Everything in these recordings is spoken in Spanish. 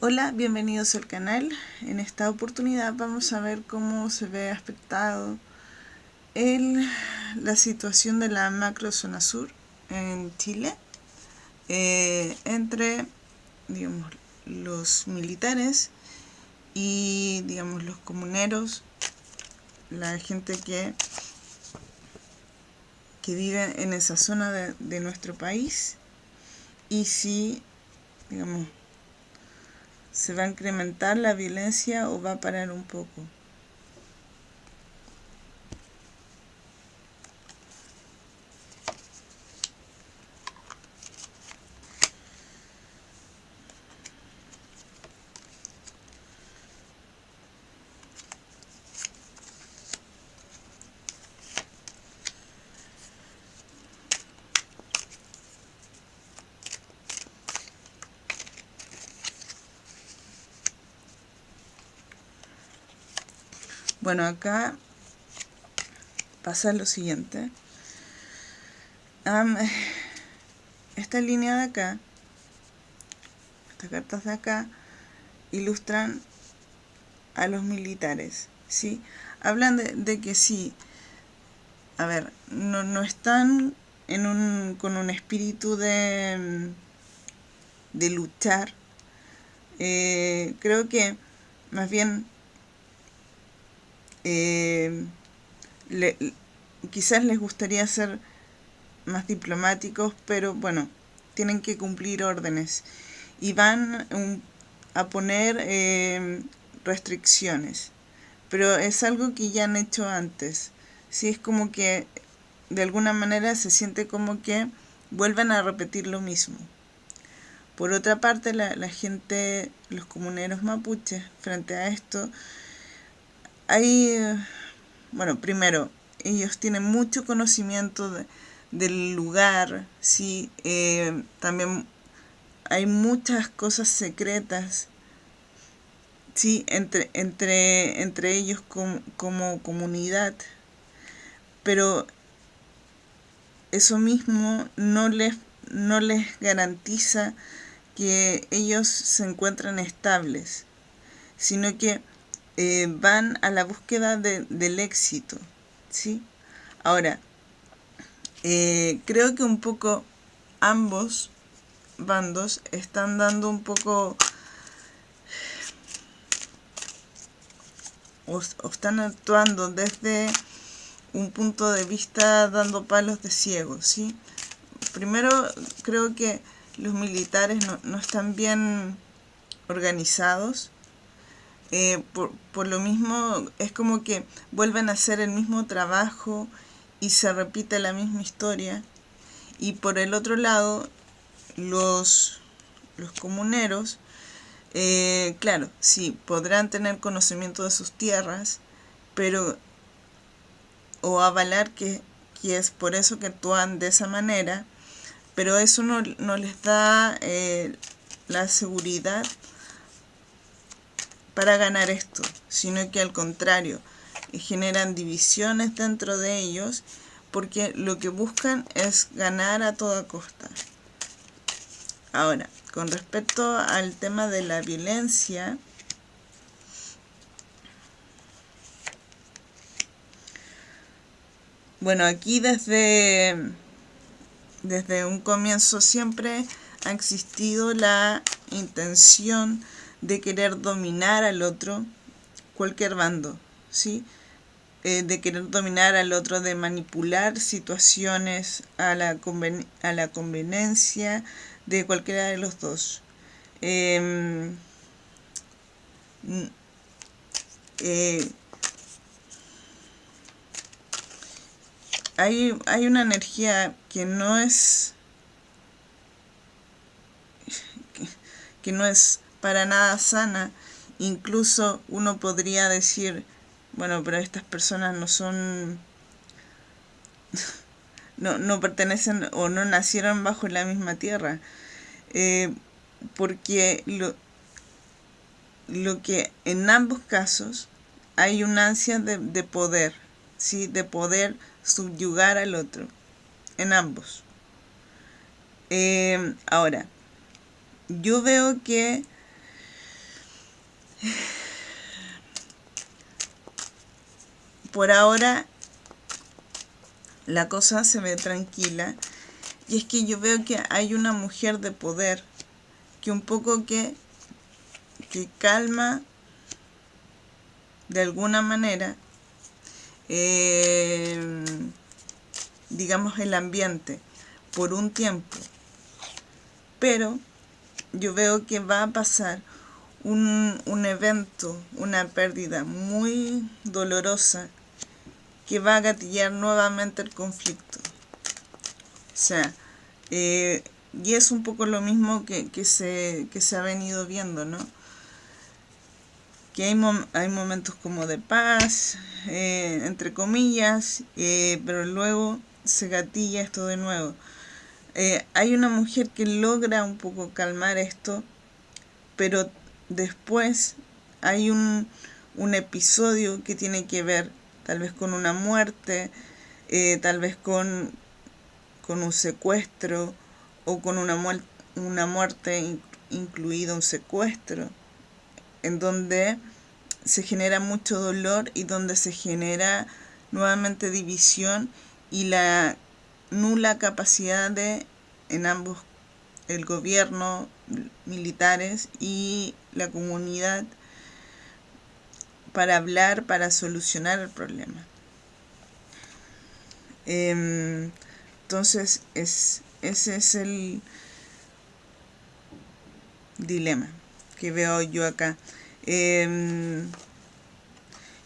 Hola, bienvenidos al canal. En esta oportunidad vamos a ver cómo se ve afectado la situación de la macro zona sur en Chile eh, entre digamos, los militares y digamos, los comuneros, la gente que, que vive en esa zona de nuestro país y si digamos, se va a incrementar la violencia o va a parar un poco. Bueno, acá pasa lo siguiente. esta línea de acá, estas cartas de acá, ilustran a los militares, ¿sí? Hablan de, que sí, a ver, no, no están en un, con un espíritu de, de luchar. Eh, creo que más bien eh, quizás les gustaría ser más diplomáticos, pero bueno, tienen que cumplir órdenes y van a poner eh, restricciones. Pero es algo que ya han hecho antes. si es como que de alguna manera se siente como que vuelven a repetir lo mismo. Por otra parte, la, la gente, los comuneros mapuches, frente a esto, hay, bueno, primero, ellos tienen mucho conocimiento del lugar, sí, eh, también hay muchas cosas secretas, sí, entre, entre, entre ellos como comunidad, pero eso mismo no les, no les garantiza que ellos se encuentran estables, sino que eh, van a la búsqueda del éxito, ¿sí? Ahora, eh, creo que un poco ambos bandos están dando un poco o, están actuando desde un punto de vista dando palos de ciego, ¿sí? Primero, creo que los militares no, no están bien organizados, eh, por, por, lo mismo es como que vuelven a hacer el mismo trabajo y se repite la misma historia. Y por el otro lado, los, los comuneros, eh, claro, sí, podrán tener conocimiento de sus tierras, pero o avalar que, que es por eso que actúan de esa manera, pero eso no, no les da eh, la seguridad para ganar esto, sino que al contrario, generan divisiones dentro de ellos porque lo que buscan es ganar a toda costa. Ahora, con respecto al tema de la violencia, bueno, aquí desde, desde un comienzo siempre ha existido la intención de querer dominar al otro, cualquier bando, ¿sí? Eh, de querer dominar al otro, de manipular situaciones a la, a la conveniencia de cualquiera de los dos. Em, eh, hay, hay una energía que no es que no es para nada sana. Incluso uno podría decir, bueno, pero estas personas no son... no, no pertenecen o no nacieron bajo la misma tierra. Eh, porque lo, lo que en ambos casos hay una ansia de, de poder, ¿sí? de poder subyugar al otro, en ambos. Eh, ahora, yo veo que por ahora la cosa se ve tranquila. Y es que yo veo que hay una mujer de poder que un poco que, que calma de alguna manera eh, digamos el ambiente por un tiempo. Pero yo veo que va a pasar un, un evento, una pérdida muy dolorosa que va a gatillar nuevamente el conflicto. O sea, eh, y es un poco lo mismo que, que, se, que se ha venido viendo, ¿no? Que hay, hay momentos como de paz, eh, entre comillas, eh, pero luego se gatilla esto de nuevo. hay una mujer que logra un poco calmar esto, pero después hay un, un episodio que tiene que ver tal vez con una muerte, eh, tal vez con, con, un secuestro o con una, una muerte incluido un secuestro, en donde se genera mucho dolor y donde se genera nuevamente división y la nula capacidad de en ambos el gobierno, militares y la comunidad para hablar, para solucionar el problema. Em, entonces, es, ese es el dilema que veo yo acá. Em,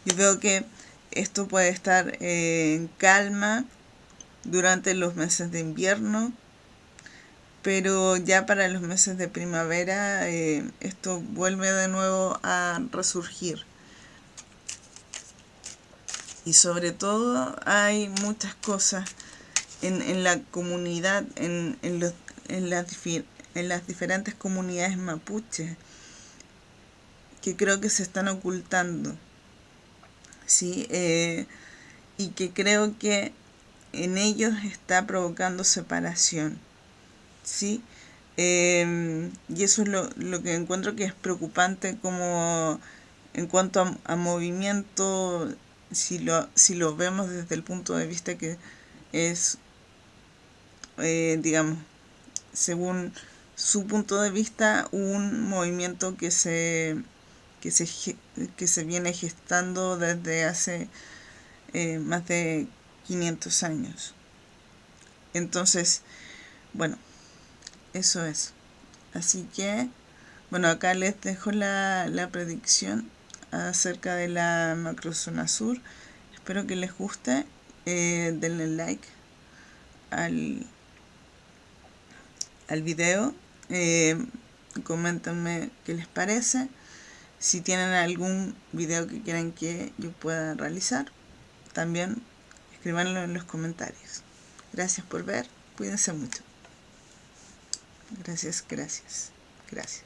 yo veo que esto puede estar en calma durante los meses de invierno, pero ya para los meses de primavera eh, esto vuelve de nuevo a resurgir y sobre todo hay muchas cosas en, en la comunidad, en, en, los, en, las, en las diferentes comunidades mapuches que creo que se están ocultando, ¿sí? Eh, y que creo que en ellos está provocando separación, ¿sí? Eh, y eso es lo, lo, que encuentro que es preocupante como en cuanto a, a movimiento si lo, si lo vemos desde el punto de vista que es, eh, digamos, según su punto de vista, un movimiento que se, que se, que se viene gestando desde hace eh, más de 500 años. Entonces, bueno, eso es. Así que, bueno, acá les dejo la, la predicción acerca de la macrozona sur. Espero que les guste. Eh, denle like al, al video. Eh, coméntenme qué les parece. Si tienen algún video que quieran que yo pueda realizar, también escríbanlo en los comentarios. Gracias por ver. Cuídense mucho. Gracias, gracias, gracias.